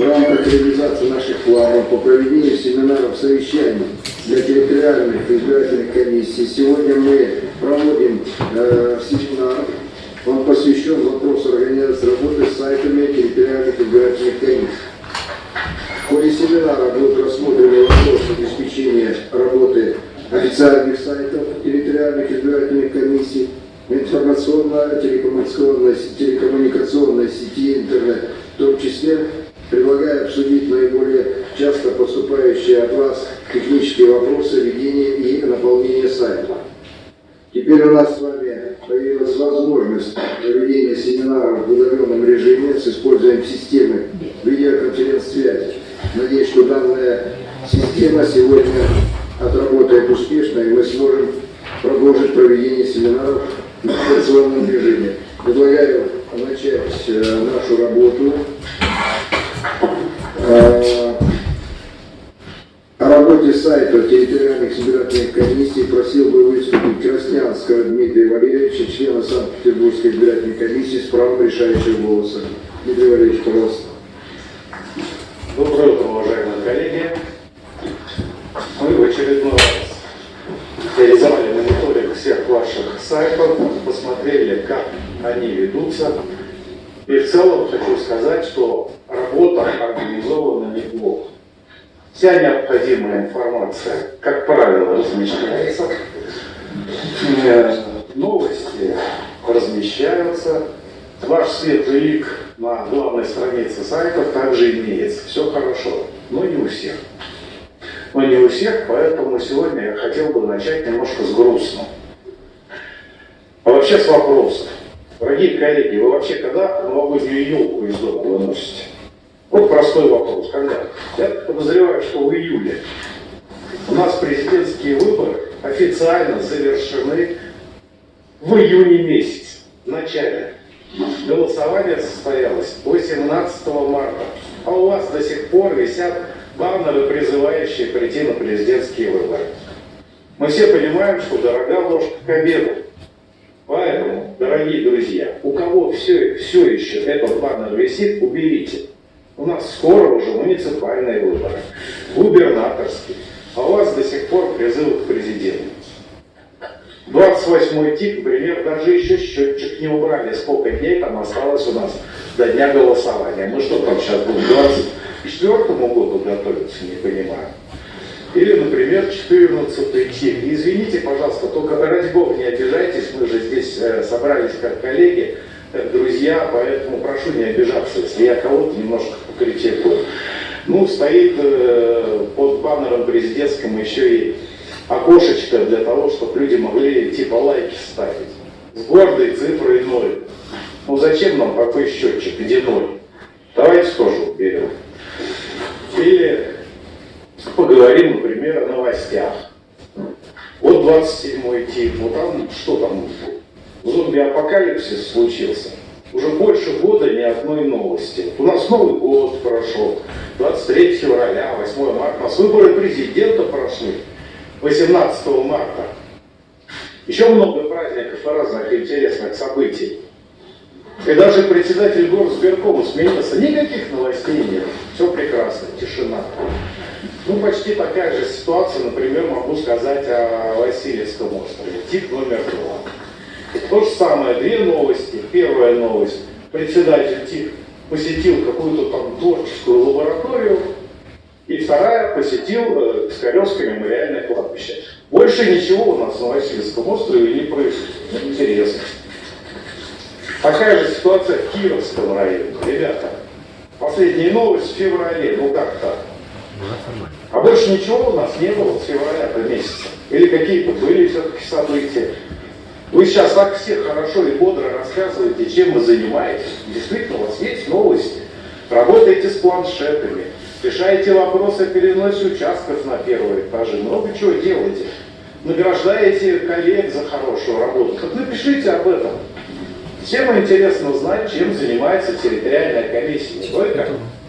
В рамках реализации наших планов по проведению семинаров совещаний для территориальных избирательных комиссий сегодня мы проводим э, семинар. Он посвящен вопросу организации работы с сайтами территориальных избирательных комиссий. В ходе семинара будут рассмотрены вопросы обеспечения работы официальных сайтов территориальных избирательных комиссий, информационно-телекоммуникационной телекоммуникационной сети интернет, в том числе предлагаю обсудить наиболее часто поступающие от вас технические вопросы ведения и наполнения сайта. Теперь у нас с вами появилась возможность проведения семинаров в удаленном режиме с использованием системы видеоконференц-связи. Надеюсь, что данная система сегодня отработает успешно, и мы сможем продолжить проведение семинаров в дистанционном режиме. Предлагаю начать э, нашу работу. Э, о работе сайта территориальных избирательных комиссий просил бы выступить Краснянского Дмитрия Валерьевича, члена Санкт-Петербургской избирательной комиссии с правом решающего голоса. Дмитрий Валерьевич, пожалуйста. Доброе утро, уважаемые коллеги. Мы в очередной раз реализовали мониторинг всех ваших сайтов, посмотрели, как они ведутся. И в целом хочу сказать, что работа организована неплохо. Вся необходимая информация, как правило, размещается. Э, Новости размещаются. Ваш светлый лик на главной странице сайтов также имеется. Все хорошо, но не у всех. Но не у всех, поэтому сегодня я хотел бы начать немножко с грустного. А вообще с вопросов. Дорогие коллеги, вы вообще когда новогоднюю елку из дома выносите? Вот простой вопрос. Когда? Я подозреваю, что в июле. У нас президентские выборы официально завершены в июне месяце, в начале. Голосование состоялось 18 марта, а у вас до сих пор висят баннеры, призывающие прийти на президентские выборы. Мы все понимаем, что дорога ложка к обеду. Поэтому, дорогие друзья, у кого все, все еще этот баннер висит, уберите. У нас скоро уже муниципальные выборы, губернаторские, а у вас до сих пор призывы к президенту. 28 тип, например, даже еще счетчик не убрали, сколько дней там осталось у нас до дня голосования. Мы что там сейчас будем, к 24 году готовиться, не понимаю. Или, например, 14 тип. Извините, пожалуйста, только ради бога не обижайтесь, мы же здесь э, собрались как коллеги, друзья, поэтому прошу не обижаться, если я кого-то немножко покритикую. Ну, стоит э, под баннером президентским еще и окошечко для того, чтобы люди могли типа лайки ставить. С гордой цифрой ноль. Ну зачем нам такой счетчик, где ноль? Давайте тоже уберем. Или поговорим, например, о новостях. Вот 27 тип, ну там что там, зомби-апокалипсис случился. Уже больше года ни одной новости. У нас Новый год прошел, 23 февраля, 8 марта, у нас выборы президента прошли. 18 марта. Еще много праздников и разных интересных событий. И даже председатель горосберкома сменился. Никаких новостей нет. Все прекрасно, тишина. Ну, почти такая же ситуация, например, могу сказать о Васильевском острове. Тип номер два. То же самое, две новости. Первая новость. Председатель ТИК посетил какую-то там творческую лабораторию, и вторая посетил э, Пискаревское мемориальное кладбище. Больше ничего у нас на Васильевском острове не происходит. Интересно. Такая же ситуация в Кировском районе. Ребята, последняя новость в феврале. Ну как так? А больше ничего у нас не было с февраля месяца. Или какие-то были все-таки события. Вы сейчас так все хорошо и бодро рассказываете, чем вы занимаетесь. Действительно, у вас есть новости. Работаете с планшетами, решаете вопросы о переносе участков на первые этажи, много чего делаете. Награждаете коллег за хорошую работу. Так напишите об этом. Всем интересно знать, чем занимается территориальная комиссия. Не только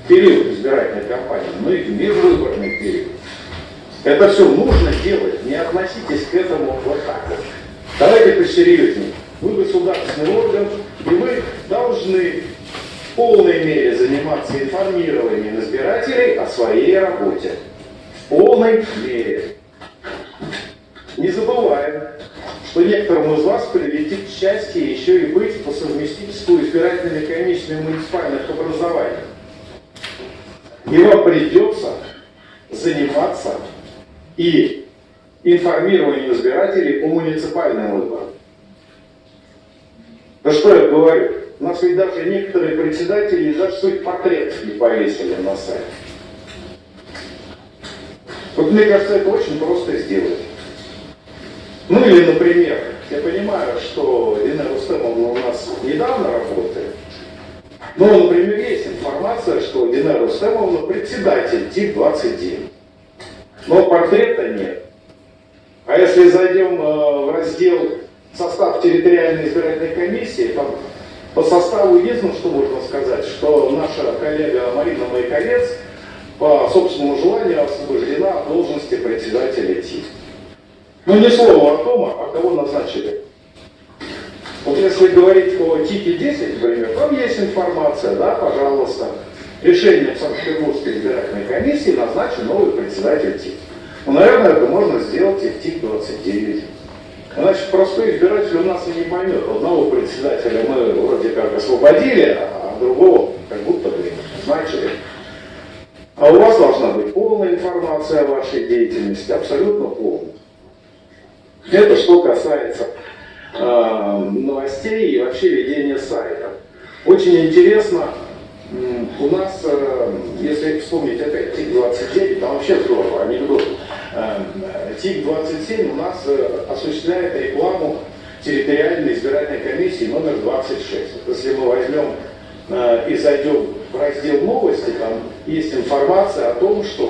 период избирательной кампании, но и в межвыборный период. Это все нужно делать, не относитесь к этому вот так вот. Давайте посерьезнее. Вы государственный орган, и вы должны в полной мере заниматься информированием избирателей о своей работе. В полной мере. Не забываем, что некоторым из вас прилетит счастье еще и быть по совместительству избирательными комиссиями муниципальных образований. И вам придется заниматься и информированием избирателей о муниципальном выборе. Да что я говорю? У нас ведь даже некоторые председатели даже свой портрет не повесили на сайт. Вот мне кажется, это очень просто сделать. Ну или, например, я понимаю, что Дина Рустемовна у нас недавно работает, но, например, есть информация, что Дина Рустемовна председатель ТИК-29. Но портрета нет. А если зайдем э, в раздел состав территориальной избирательной комиссии, там по составу единственное, что можно сказать, что наша коллега Марина Майковец по собственному желанию освобождена от должности председателя ТИК. Но ни слова о том, а кого назначили. Вот если говорить о ТИКе 10, например, там есть информация, да, пожалуйста. Решением Санкт-Петербургской избирательной комиссии назначен новый председатель ТИК. Ну, наверное, это можно сделать и в ТИК-29. Значит, простой избиратель у нас и не поймет. Одного председателя мы вроде как освободили, а другого как будто бы назначили. А у вас должна быть полная информация о вашей деятельности, абсолютно полная. Это что касается э, новостей и вообще ведения сайта. Очень интересно, у нас, э, если вспомнить опять ТИК-29, там вообще здорово, анекдот. Эм, ТИК-27 у нас э, осуществляет рекламу территориальной избирательной комиссии номер 26. Если мы возьмем э, и зайдем в раздел новости, там есть информация о том, что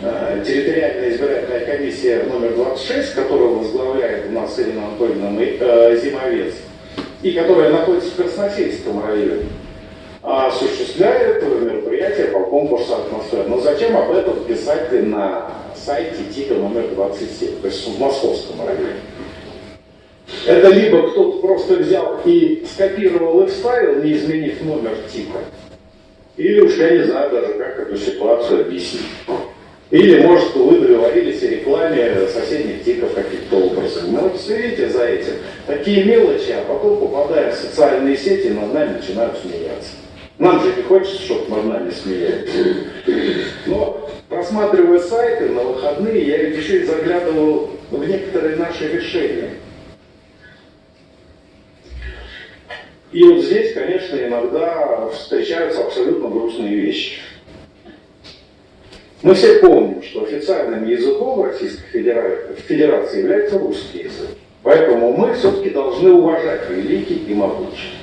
э, территориальная избирательная комиссия номер 26, которую возглавляет у нас Ирина Анатольевна Зимовец, и которая находится в Красносельском районе, осуществляет мероприятие по конкурсу атмосферы. Но зачем об этом писать на сайте ТИКа номер 27, то есть в московском районе. Это либо кто-то просто взял и скопировал и вставил, не изменив номер ТИКа, или уж я не знаю даже, как эту ситуацию объяснить. Или, может, вы договорились о рекламе соседних тиков каким-то образом. Ну, вот следите за этим. Такие мелочи, а потом попадаем в социальные сети, и над нами начинают смеяться. Нам же не хочется, чтобы над нами смеялись. Просматривая сайты на выходные, я еще и заглядывал в некоторые наши решения. И вот здесь, конечно, иногда встречаются абсолютно грустные вещи. Мы все помним, что официальным языком Российской Федерации является русский язык. Поэтому мы все-таки должны уважать великий и могучий.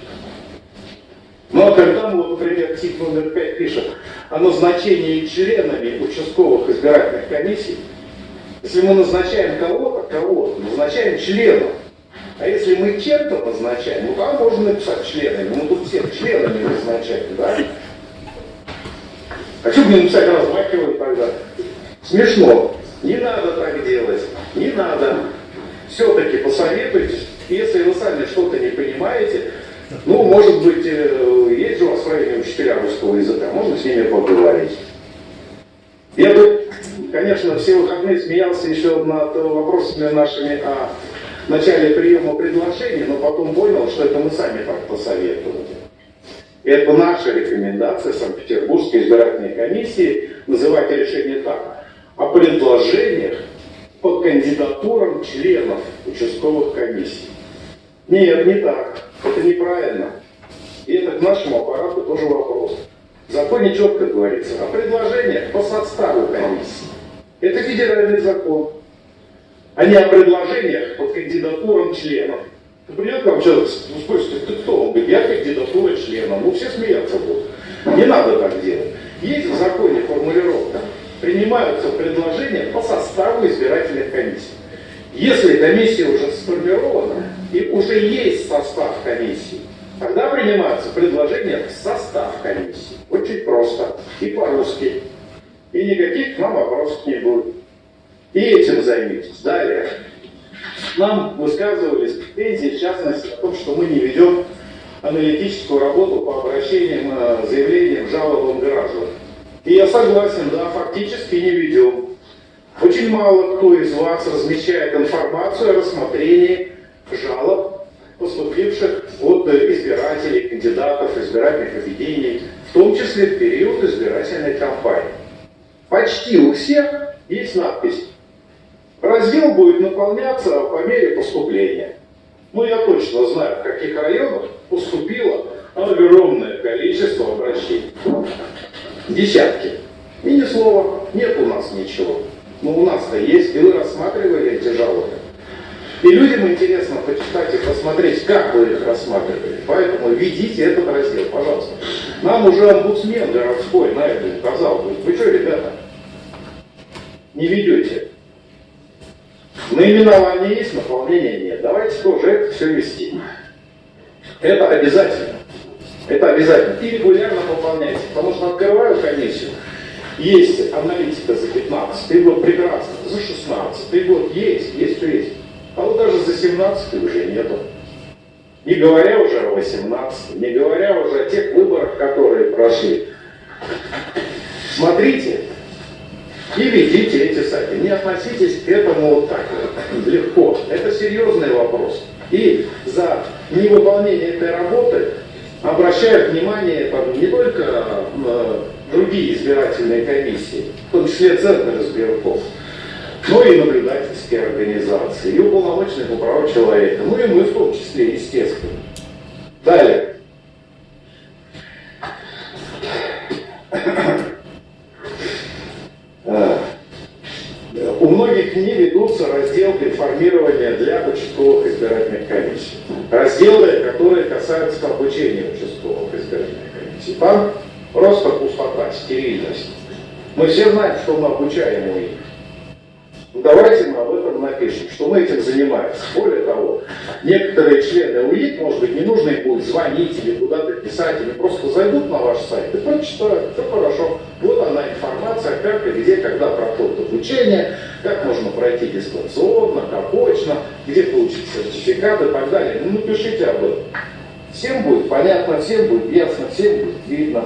А когда мы, например, тип номер 5 пишет о назначении членами участковых избирательных комиссий, если мы назначаем кого-то, кого-то, назначаем членов. А если мы чем-то назначаем, ну там можно написать членами, мы тут всех членами назначаем, да? А что мне написать размахивать тогда? Смешно. Не надо так делать, не надо. Все-таки посоветуйтесь, если вы сами что-то не понимаете, ну, может быть, э, есть у вас в районе учителя русского языка, можно с ними поговорить. Я тут, конечно, все выходные смеялся еще над вопросами нашими о начале приема предложений, но потом понял, что это мы сами так посоветовали. Это наша рекомендация Санкт-Петербургской избирательной комиссии называть решение так. О предложениях по кандидатурам членов участковых комиссий. Нет, не так. Это неправильно. И это к нашему аппарату тоже вопрос. В законе четко говорится о предложениях по составу комиссии. Это федеральный закон. А не о предложениях по кандидатурам членов. Придет к вам человек, ну, спросит, ты кто? Он говорит, я кандидатура члена. Ну, все смеяться будут. Не надо так делать. Есть в законе формулировка. Принимаются предложения по составу избирательных комиссий. Если комиссия уже сформирована и уже есть состав комиссии, тогда принимаются предложения в состав комиссии. Очень просто. И по-русски. И никаких к нам вопросов не будет. И этим займитесь. Далее. Нам высказывались претензии, в частности, о том, что мы не ведем аналитическую работу по обращениям, э, заявлениям, жалобам граждан. И я согласен, да, фактически не ведем. Очень мало кто из вас размещает информацию о рассмотрении жалоб, поступивших от избирателей, кандидатов, избирательных объединений, в том числе в период избирательной кампании. Почти у всех есть надпись. Раздел будет наполняться по мере поступления. Ну, я точно знаю, в каких районах поступило огромное количество обращений. Десятки. И ни слова, нет у нас ничего. Но у нас-то есть, и вы рассматривали эти жалобы. И людям интересно почитать и посмотреть, как вы их рассматривали. Поэтому ведите этот раздел, пожалуйста. Нам уже омбудсмен городской на это указал. Вы что, ребята, не ведете? Наименование есть, наполнения нет. Давайте тоже это все вести. Это обязательно. Это обязательно. И регулярно пополняйте. Потому что открываю комиссию, есть аналитика за 15 год, прекрасно. За 16 год есть, есть, есть. А вот даже за 17 уже нету. Не говоря уже о 18, не говоря уже о тех выборах, которые прошли. Смотрите и ведите эти сайты. Не относитесь к этому вот так вот, легко. Это серьезный вопрос. И за невыполнение этой работы обращают внимание там, не только э, другие избирательные комиссии, в том числе Центр избирков, но и наблюдательские организации, и уполномоченные по правам человека, ну и мы в том числе, естественно. Далее. У многих не ведутся разделы информирования для участковых избирательных комиссий. Разделы, которые касаются обучения участковых избирательных комиссий. Там просто пустота, стерильность. Мы все знаем, что мы обучаем у них. Ну, давайте мы об этом напишем, что мы этим занимаемся. Более того, некоторые члены УИК, может быть, не нужно им будет звонить или куда-то писать, или просто зайдут на ваш сайт и прочитают, все хорошо. Вот она информация, как и где, когда проходит обучение, как можно пройти дистанционно, как очно, где получить сертификат и так далее. Ну, напишите об этом. Всем будет понятно, всем будет ясно, всем будет видно.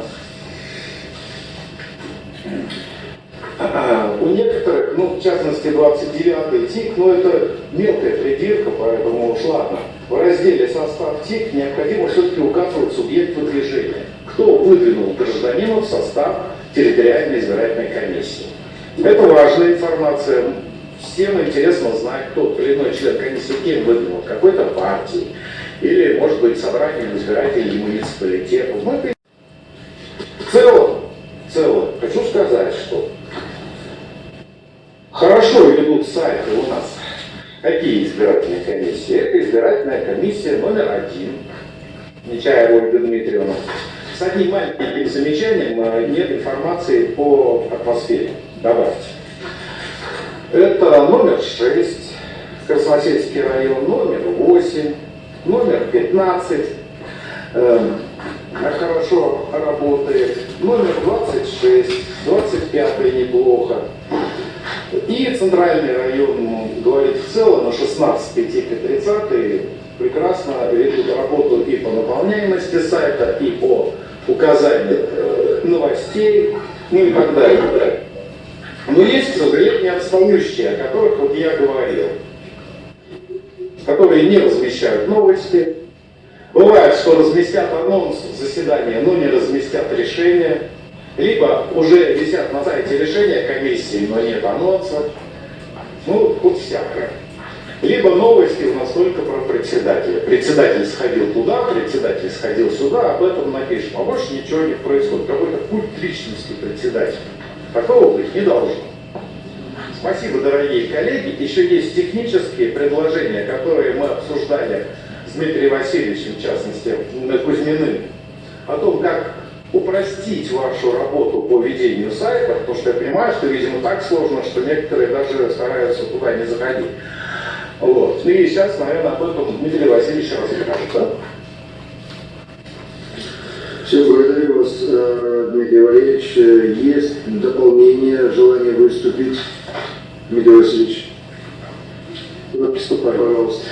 У некоторых, ну, в частности, 29-й ТИК, но это мелкая придирка, поэтому уж ладно. В разделе «Состав ТИК» необходимо все-таки указывать субъект выдвижения. Кто выдвинул гражданина в состав территориальной избирательной комиссии. Это важная информация. Всем интересно знать, кто или иной член комиссии кем выдвинул, какой-то партии, или, может быть, собранием избирателей муниципалитетов. Мы в целом, в целом, хочу сказать, что Хорошо ведут сайты у нас. Какие избирательные комиссии? Это избирательная комиссия номер один. Нечаева Ольга Дмитриевна. С одним маленьким замечанием э, нет информации по атмосфере. Добавьте. Это номер 6, Красносельский район, номер 8, номер 15, э, хорошо работает, номер 26, 25 неплохо, и центральный район говорит в целом, на 16 и 30 прекрасно ведут работу и по наполняемости сайта, и по указанию э, новостей, ну и так далее. Но есть, сожалению, отстающие, о которых вот я говорил, которые не размещают новости. Бывает, что разместят анонс заседания, но не разместят решение либо уже висят на сайте решения комиссии, но нет анонса. Ну, тут всякое. Либо новости у нас только про председателя. Председатель сходил туда, председатель сходил сюда, об этом напишем. А больше ничего не происходит. Какой-то культ личности председателя. Такого быть не должно. Спасибо, дорогие коллеги. Еще есть технические предложения, которые мы обсуждали с Дмитрием Васильевичем, в частности, Кузьминым, о том, как упростить вашу работу по ведению сайта, потому что я понимаю, что, видимо, так сложно, что некоторые даже стараются туда не заходить. Вот. Ну и сейчас, наверное, об этом Дмитрий Васильевич расскажет. Да? Все, благодарю вас, э, Дмитрий Валерьевич. Есть дополнение, желание выступить? Дмитрий Васильевич. Приступай, пожалуйста.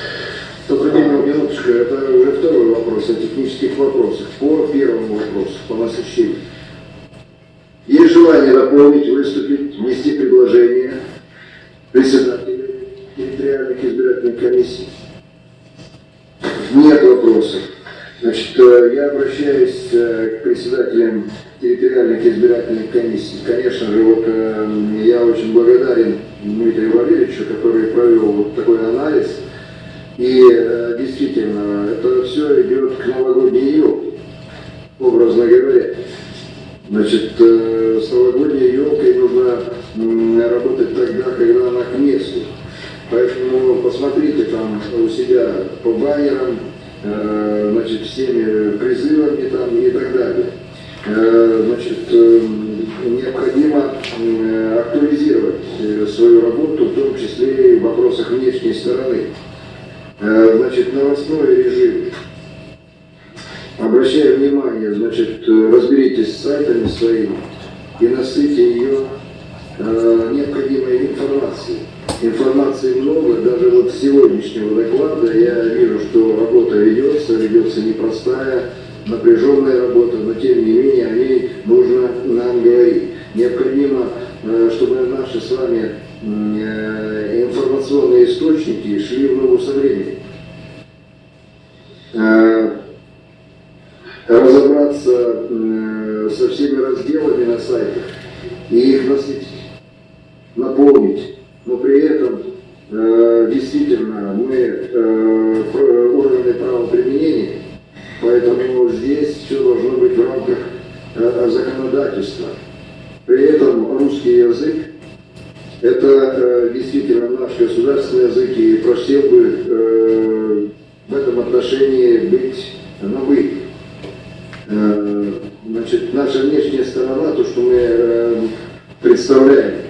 Добрый день, минуточку, это уже второй вопрос о технических вопросах. По первому вопросу, по насыщению. Есть желание дополнить, выступить, внести предложение председателя территориальных избирательных комиссий? Нет вопросов. Значит, э, я обращаюсь э, к председателям территориальных избирательных комиссий. Конечно же, вот э, я очень благодарен Дмитрию Валерьевичу, который провел вот такой анализ. И действительно, это все идет к новогодней елке, образно говоря. Значит, с новогодней елкой нужно работать тогда, когда она к месту. Поэтому посмотрите там у себя по баннерам, Э, значит, всеми призывами там и так далее. Рамках э, законодательства. При этом русский язык это э, действительно наш государственный язык, и просил бы э, в этом отношении быть на вы. Э, значит, наша внешняя сторона, то, что мы э, представляем,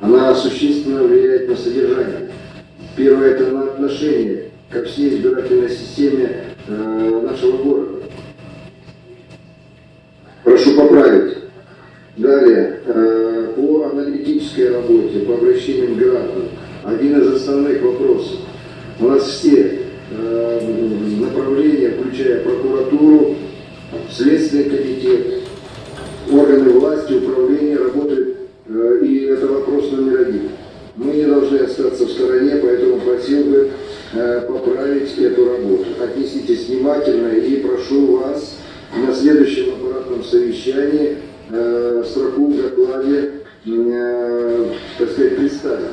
она существенно влияет на содержание. Первое – это на отношение ко всей избирательной системе э, нашего города. Прошу поправить. Далее, э, по аналитической работе, по обращениям к гражданам. Один из основных вопросов. У нас все э, направления, включая прокуратуру, Следственный комитет, органы власти, управления работают Э, и это вопрос номер один. Мы не должны остаться в стороне, поэтому просил бы э, поправить эту работу. Отнеситесь внимательно и прошу вас на следующем аппаратном совещании э, строку в докладе, так сказать, представить,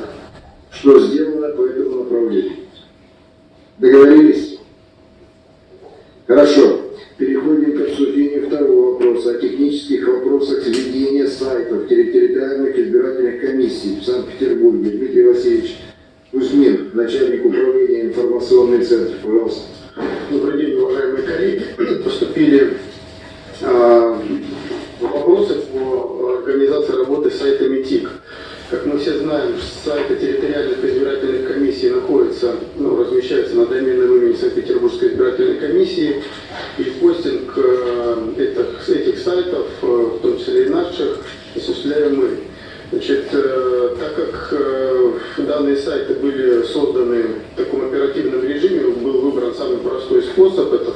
что сделано по этому направлению. Договорились? Хорошо. Переходим к обсуждению второго вопроса о технических вопросах сведения сайтов территориальных избирательных комиссий в Санкт-Петербурге. Дмитрий Васильевич Кузьмин, начальник управления информационный центр, пожалуйста. Добрый день, уважаемые коллеги. Поступили э, сайта МИТИК. Как мы все знаем, сайты территориальных избирательных комиссий находятся, ну, размещаются на доменном имени Санкт-Петербургской избирательной комиссии. И постинг э, этих, этих сайтов, э, в том числе и наших, осуществляем мы. Значит, э, так как данные сайты были созданы в таком оперативном режиме, был выбран самый простой способ, это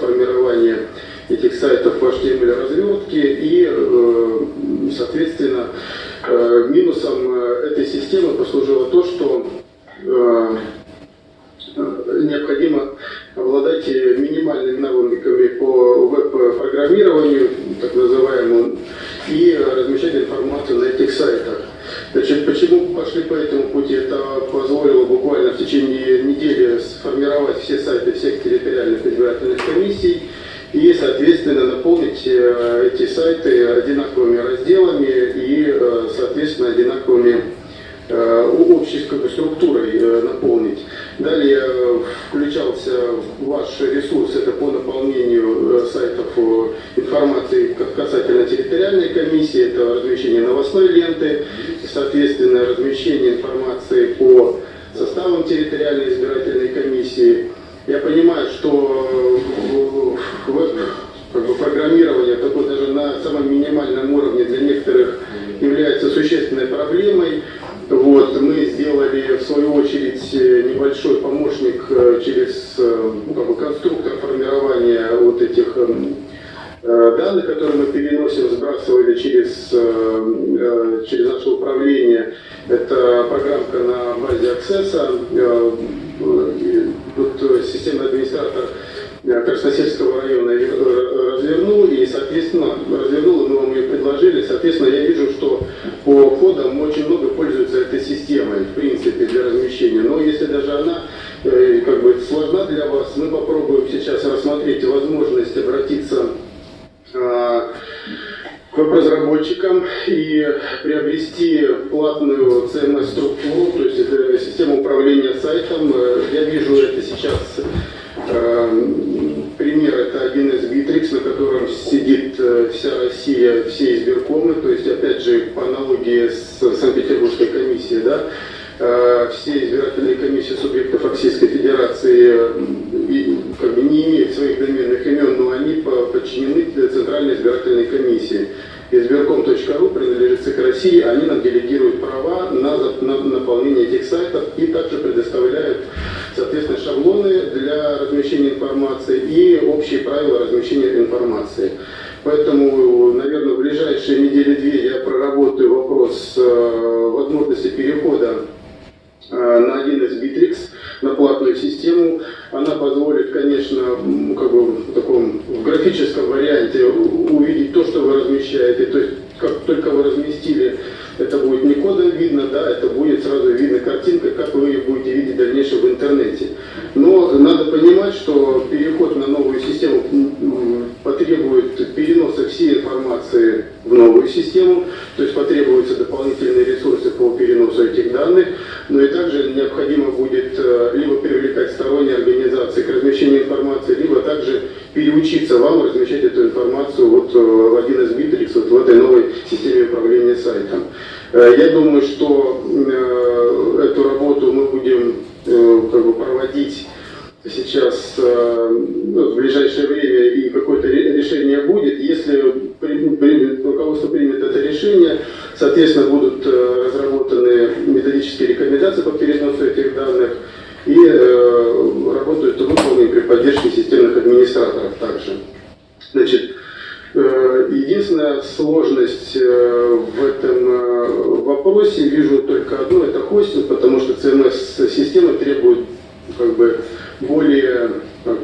этих сайтов в HTML развертке и, соответственно, минусом этой системы послужило то, что необходимо обладать минимальными навыками по веб-программированию, так называемому, и размещать информацию на этих сайтах. Значит, почему пошли по этому пути? Это позволило буквально в течение недели сформировать все сайты всех территориальных избирательных комиссий и, соответственно, наполнить э, эти сайты одинаковыми разделами и, э, соответственно, одинаковыми Э, общей структурой э, наполнить. Далее включался ваш ресурс, это по наполнению сайтов информации касательно территориальной комиссии, это размещение новостной ленты, соответственно, размещение информации по составам территориальной избирательной комиссии. Я понимаю, что бы, программирование такое даже на самом минимальном уровне для некоторых является существенной проблемой. Вот, мы сделали, в свою очередь, небольшой помощник э, через э, ну, как бы конструктор формирования вот этих Э, данных, которые мы переносим, сбрасывали через, э, э, через наше управление. Это программка на базе Access. Тут системный администратор Красносельского района развернул, и, соответственно, развернул, мы вам ее предложили. Соответственно, я для размещения информации и общие правила размещения информации. Поэтому, наверное, в ближайшие недели-две я проработаю вопрос э, возможности перехода Э, на один из Bittrex, на платную систему. Она позволит, конечно, как бы в таком в графическом варианте увидеть то, что вы размещаете. То есть, как только вы разместили, это будет не кодом видно, да, это будет сразу видно картинка, как вы ее будете видеть в дальнейшем в интернете. Но надо понимать, что переход на новую систему потребует переноса всей информации в новую систему, то есть потребуются дополнительные ресурсы по переносу этих данных, но и также необходимо будет э, либо привлекать сторонние организации к размещению информации, либо также переучиться вам размещать эту информацию вот э, в один из Bittrex, вот в этой новой системе управления сайтом. Э, я думаю, что эту работу мы будем как бы, проводить сейчас ну, в ближайшее время и какое-то решение будет. Если руководство примет это решение, соответственно, будут разработаны методические рекомендации по переносу этих данных и э, работают выполнены при поддержке системных администраторов также. Значит, единственная сложность э, в этом э, вопросе вижу только одно, это хостинг, потому что CMS-система требует как бы более как,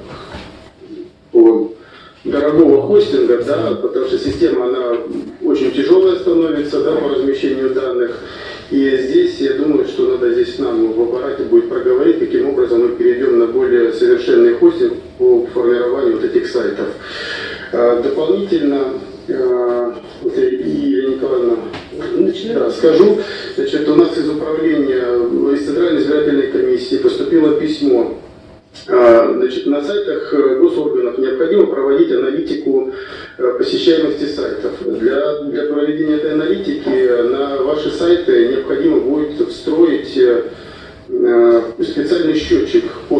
дорогого хостинга, да, потому что система она очень тяжелая становится да, по размещению данных. И здесь я думаю, что надо здесь нам в аппарате будет проговорить, каким образом мы перейдем на более совершенный хостинг по формированию вот этих сайтов. А, дополнительно, Ирина Николаевна, да, скажу, значит, у нас из управления, из Центральной избирательной комиссии поступило письмо а, Значит, на сайтах э, госорганов необходимо проводить аналитику э, посещаемости сайтов. Для, для проведения этой аналитики на ваши сайты необходимо будет встроить э, специальный счетчик под.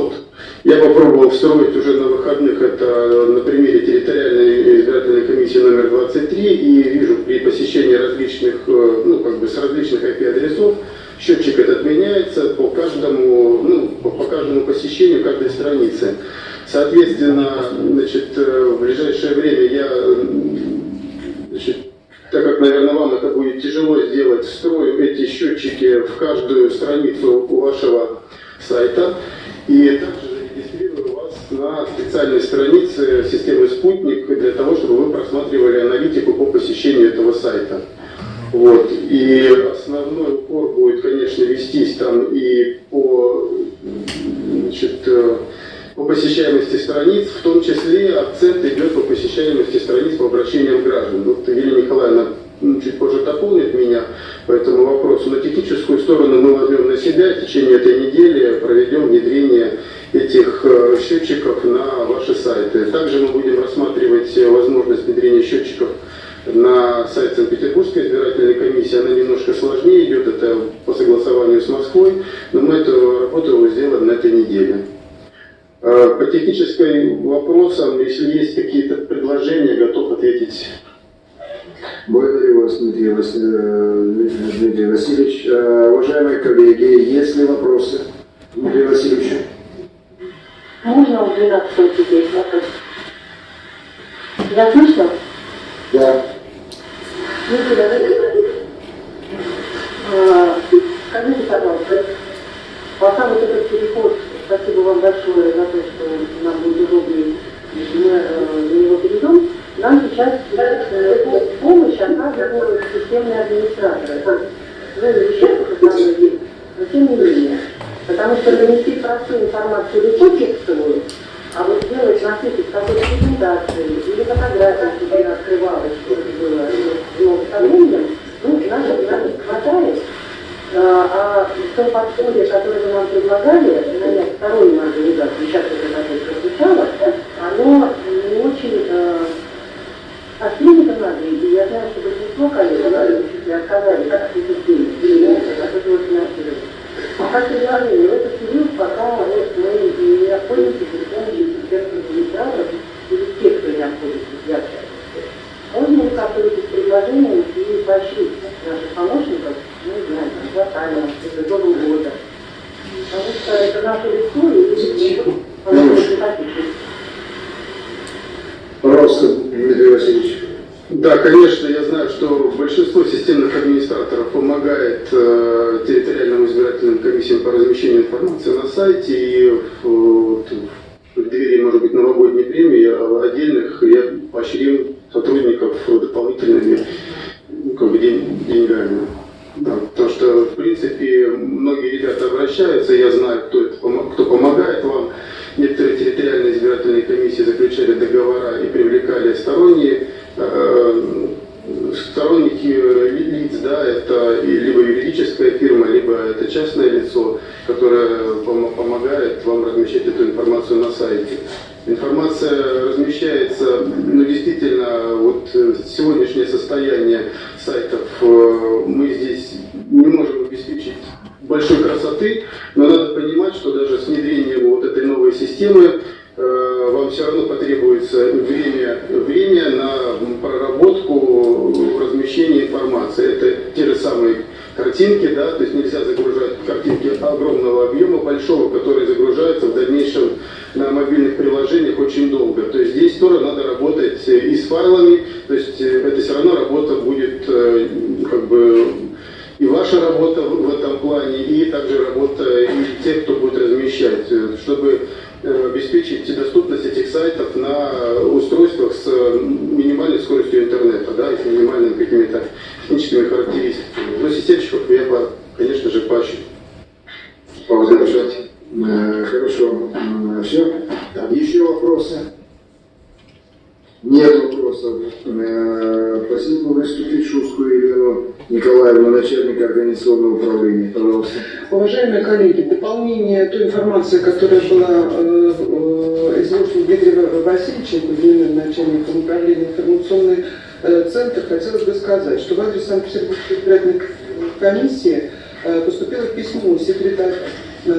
Я попробовал встроить уже на выходных это на примере территориальной избирательной комиссии номер 23 и вижу при посещении различных, ну как бы с различных IP-адресов, счетчик этот меняется по каждому, ну, по, по каждому посещению каждой страницы. Соответственно, значит, э, в ближайшее время я, значит, так как, наверное, вам это будет тяжело сделать, встрою эти счетчики в каждую страницу вашего сайта и также на специальной странице системы «Спутник» для того, чтобы вы просматривали аналитику по посещению этого сайта. Вот. И основной упор будет, конечно, вестись там и по, значит, э, по посещаемости страниц, в том числе акцент идет по посещаемости страниц по обращениям граждан. Вот Елена Николаевна ну, чуть позже дополнит меня по этому вопросу. Но техническую сторону мы возьмем на себя. В течение этой недели проведем внедрение этих э, счетчиков на ваши сайты. Также мы будем рассматривать возможность внедрения счетчиков на сайт Санкт-Петербургской избирательной комиссии. Она немножко сложнее идет, это по согласованию с Москвой, но мы эту работу сделаем на этой неделе. А, по техническим вопросам, если есть какие-то предложения, готов ответить. Благодарю вас, Дмитрий, Вас... Э, Дмитрий Васильевич. Уважаемые коллеги, есть ли вопросы Дмитрию Васильевичу? Можно у 12 сидеть? Я слышно? Да. Никита, а, скажите, пожалуйста, пока вот этот переход, спасибо вам большое за то, что нам будет удобнее, мы э, на него перейдем, нам сейчас э, помощь оказывают системные администраторы. Вы вещах основной есть, но тем не менее. Потому что донести простую информацию легко текстовую, а вот сделать насыпать какой-то презентации или фотографии, чтобы она открывалась, что это было ну, со временем, ну, нас, нас не хватает. А, а то подходе, которое вы нам предлагали, нанять стороннюю организацию, сейчас это такое прозвучало, оно не очень э, а клиника надо, и я знаю, что большинство коллег, если отказались от этих денег, от этого финансирования. А как предложение, в этот период, пока вот мы не обходимся без помощи системных администраторов или тех, кто не обходится для можно ли как-то эти предложения и поощрить наших помощников, ну, не знаю, там, хватально, это до года. Потому что это наше лицо, и оно очень Пожалуйста, Дмитрий Васильевич. Да, конечно, я знаю, что большинство системных администраторов помогает э, территориальным избирательным комиссиям по размещению информации на сайте и в, в, в двери, может быть, новогодней премии а отдельных я поощрил сотрудников дополнительными ну, как бы, день, деньгами. Да, потому что, в принципе, многие ребята обращаются, я знаю, кто, это, кто помогает вам. Некоторые территориальные избирательные комиссии заключали договора и привлекали сторонние Э, сторонники лиц, да, это либо юридическая фирма, либо это частное лицо, которое помогает вам размещать эту информацию на сайте. Информация размещается, ну действительно, Э, хорошо. Все? Еще вопросы? Нет вопросов. Э, просил бы выступить Шускую Елену Николаевну, начальника организационного управления. Пожалуйста. Уважаемые коллеги, дополнение той информации, которая была э, э, изложена Дмитрием Васильевичем, начальником управления информационный э, центр, хотелось бы сказать, что в адрес Санкт-Петербургской избирательной комиссии э, поступило письмо секретаря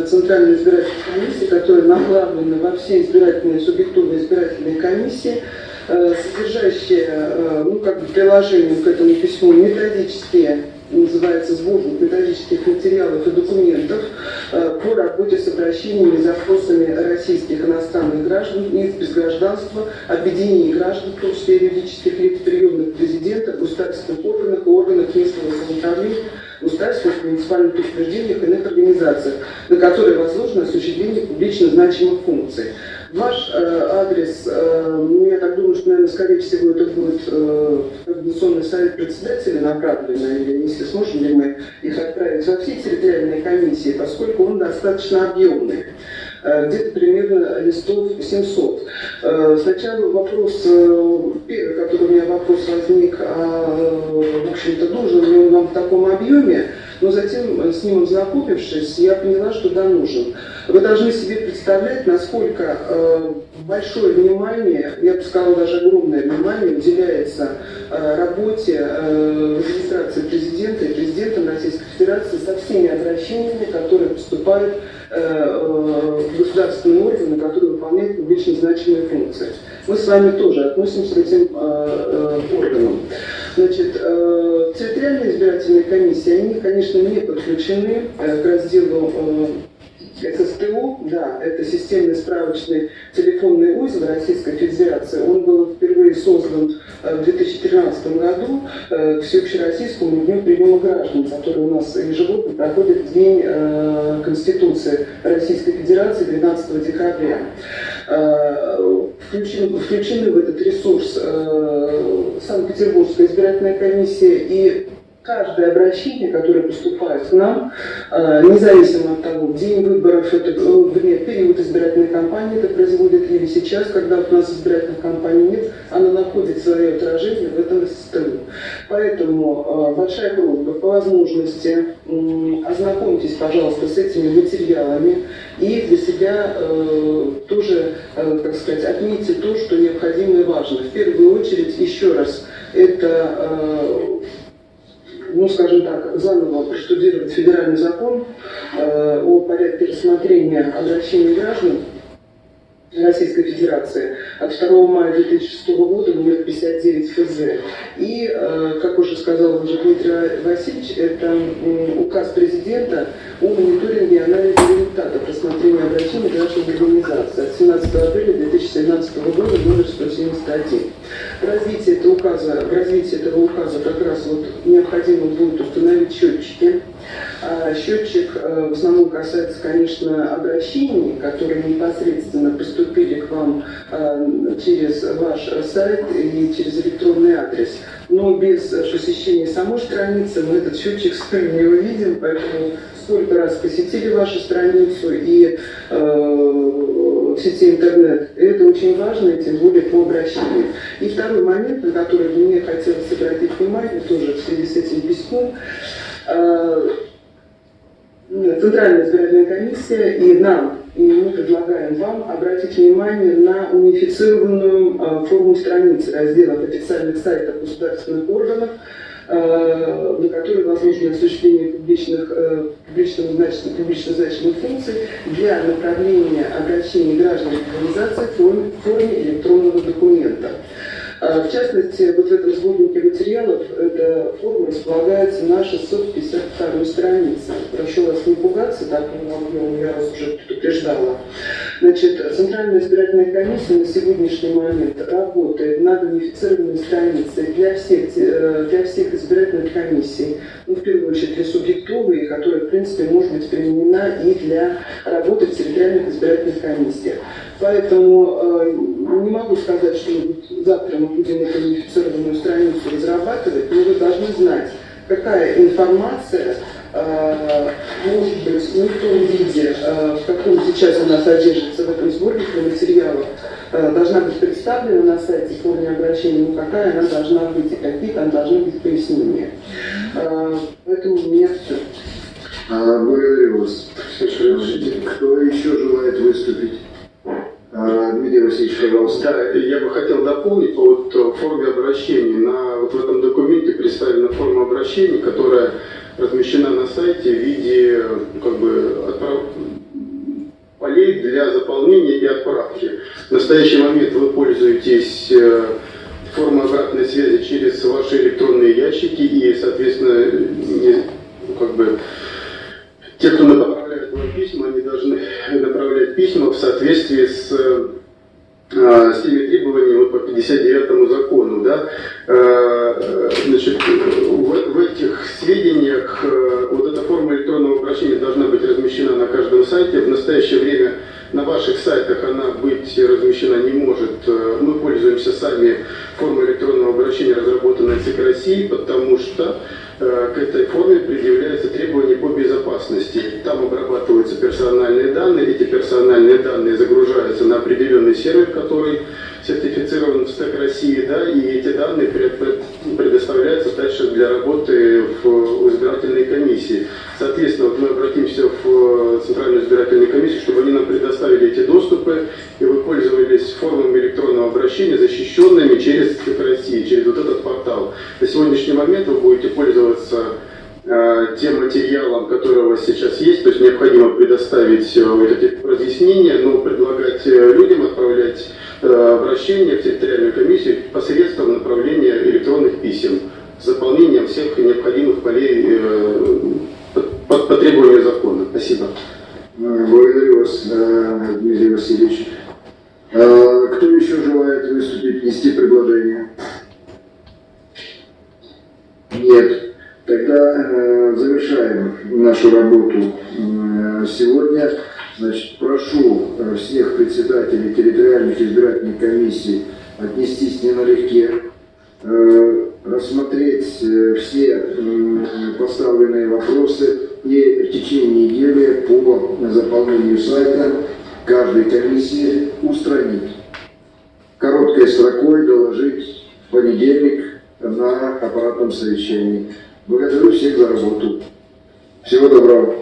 Центральной избирательной комиссии, которое направлено во все избирательные субъективные избирательные комиссии, Э, содержащие, э, ну, как бы приложение к этому письму методические называется сборник методических материалов и документов э, по работе с обращениями и запросами российских иностранных граждан, лиц без гражданства, объединений граждан, в том числе юридических лиц, приемных президента, государственных органах и органах местного самоуправления, государственных муниципальных учреждениях и иных организациях, на которые возложено осуществление публично значимых функций. Ваш э, адрес, э, ну, я так думаю, что, наверное, скорее всего, это будет э, Координационный совет председателя направлено, или если сможем ли мы их отправить во все территориальные комиссии, поскольку он достаточно объемный э, где-то примерно листов 700. Э, сначала вопрос, э, первый, который у меня вопрос возник, а, в общем-то, нужен ли он нам в таком объеме, но затем, э, с ним ознакомившись, я поняла, что да, нужен. Вы должны себе представлять, насколько э, большое внимание, я бы сказала, даже огромное внимание уделяется э, работе э, администрации президента и президента Российской Федерации со всеми обращениями, которые поступают э, э, в государственные органы, которые выполняют публично значимые функции. Мы с вами тоже относимся к этим э, э, органам. Значит, э, территориальные избирательные комиссии, они, конечно, не подключены э, к разделу ССТУ, да, это системный справочный телефонный узел Российской Федерации. Он был впервые создан э, в 2013 году э, к всеобщероссийскому дню приема граждан, который у нас ежегодно проходит в День э, Конституции Российской Федерации 12 декабря. Включены, включены в этот ресурс Санкт-Петербургская избирательная комиссия и каждое обращение, которое поступает к нам, э, независимо от того, день выборов, это, вернее, период избирательной кампании это производит, или сейчас, когда у нас избирательной кампании нет, она находит свое отражение в этом СТУ. Поэтому э, большая просьба по возможности ознакомьтесь, пожалуйста, с этими материалами и для себя э, тоже, как сказать, отметьте то, что необходимо и важно. В первую очередь, еще раз, это ну, скажем так, заново проштудировать федеральный закон э, о порядке рассмотрения обращений граждан Российской Федерации от 2 мая 2006 года номер 59 ФЗ. И, э, как уже сказал уже Дмитрий Васильевич, это указ президента о мониторинге и анализе результатов рассмотрения обращений граждан организации от 17 апреля 2017 года номер 171. Развитие этого указа, в развитии этого указа как раз вот необходимо будет установить счетчики, счетчик э, в основном касается, конечно, обращений, которые непосредственно поступили к вам э, через ваш сайт и через электронный адрес. Но без посещения самой страницы мы этот счетчик с не увидим, поэтому сколько раз посетили вашу страницу и э, в сети интернет. Это очень важно, тем более по обращению. И второй момент, на который мне хотелось обратить внимание, тоже в связи с этим письмом, Центральная избирательная комиссия и нам, и мы предлагаем вам обратить внимание на унифицированную э, форму страницы разделов официальных сайтов государственных органов, э, на которой возможно осуществление публичных, э, публичного значения, публично значимых функций для направления обращений граждан и организаций в форме, в форме электронного документа. А, в частности, вот в этом сборнике материалов эта форма располагается на 652 странице. Прошу вас не пугаться, так объем я вас уже предупреждала. Значит, Центральная избирательная комиссия на сегодняшний момент работает над унифицированной страницей для всех, э, для всех избирательных комиссий, ну, в первую очередь для субъектовой, которая, в принципе, может быть применена и для работы в территориальных избирательных комиссиях. Поэтому э, не могу сказать, что завтра мы будем эту унифицированную страницу разрабатывать, но вы должны знать, какая информация э, может быть не в том виде, э, в каком сейчас она содержится в этом сборнике материалов, э, должна быть представлена на сайте в форме обращения, но какая она должна быть и какие там должны быть пояснения. Э, поэтому у меня все. А, благодарю вас. Кто еще желает выступить? А, Дмитрий Васильевич, пожалуйста. Я бы хотел дополнить по вот э, форме обращения. На, вот в этом документе представлена форма обращения, которая размещена на сайте в виде как бы, отправ... полей для заполнения и отправки. В настоящий момент вы пользуетесь э, формой обратной связи через ваши электронные ящики и, соответственно, как бы, те, кто направляет вам письма, они должны направлять письма в соответствии с, э, с теми требованиями по 59 закону. Да? Э, значит, в, в этих сведениях э, вот эта форма электронного обращения должна быть размещена на каждом сайте. В настоящее время на ваших сайтах она быть размещена не может. Мы пользуемся сами формой электронного обращения, разработанной ЦИК России, потому что Э, к этой форме предъявляются требования по безопасности. Там обрабатываются персональные данные, эти персональные данные загружаются на определенный сервер, который сертифицирован в СТЭК России, да, и эти данные предоставляются дальше для работы в избирательной комиссии. Соответственно, вот мы обратимся в Центральную избирательную комиссию, чтобы они нам предоставили эти доступы, и вы пользовались формами электронного обращения, защищенными через СТЭК России, через вот этот портал. На сегодняшний момент вы будете пользоваться э, тем материалом, который у вас сейчас есть, то есть необходимо предоставить э, вот эти разъяснения, но предлагать э, людям отправлять обращение в территориальную комиссию посредством направления электронных писем с заполнением всех необходимых полей э, по, по требованию закона. Спасибо. Благодарю вас, Дмитрий Васильевич. Э, Кто еще желает выступить, нести предложение? Нет. Тогда э, завершаем нашу работу э, сегодня. Значит, прошу э, всех председателей территориальных избирательных комиссий отнестись не налегке, рассмотреть все поставленные вопросы и в течение недели по заполнению сайта каждой комиссии устранить. Короткой строкой доложить в понедельник на аппаратном совещании. Благодарю всех за работу. Всего доброго.